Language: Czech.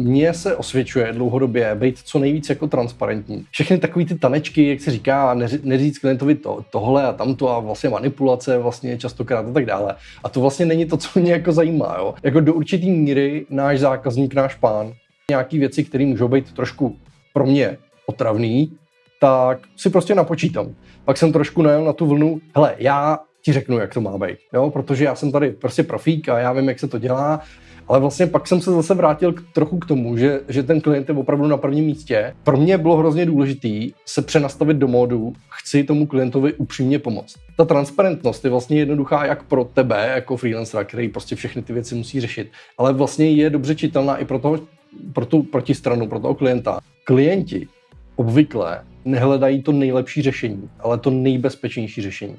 mně se osvědčuje dlouhodobě být co nejvíc jako transparentní. Všechny takové ty tanečky, jak se říká, neříct klientovi to, tohle a tamto a vlastně manipulace vlastně častokrát a tak dále. A to vlastně není to, co mě jako zajímá. Jo? Jako do určitý míry náš zákazník, náš pán, nějaký věci, které můžou být trošku pro mě otravný, tak si prostě napočítám. Pak jsem trošku najel na tu vlnu, hele, já ti řeknu, jak to má být, jo? protože já jsem tady prostě profík a já vím, jak se to dělá, ale vlastně pak jsem se zase vrátil k, trochu k tomu, že, že ten klient je opravdu na prvním místě. Pro mě bylo hrozně důležitý se přenastavit do módu, chci tomu klientovi upřímně pomoct. Ta transparentnost je vlastně jednoduchá jak pro tebe, jako freelancera, který prostě všechny ty věci musí řešit, ale vlastně je dobře čitelná i pro, toho, pro tu protistranu, pro toho klienta. Klienti obvykle nehledají to nejlepší řešení, ale to nejbezpečnější řešení.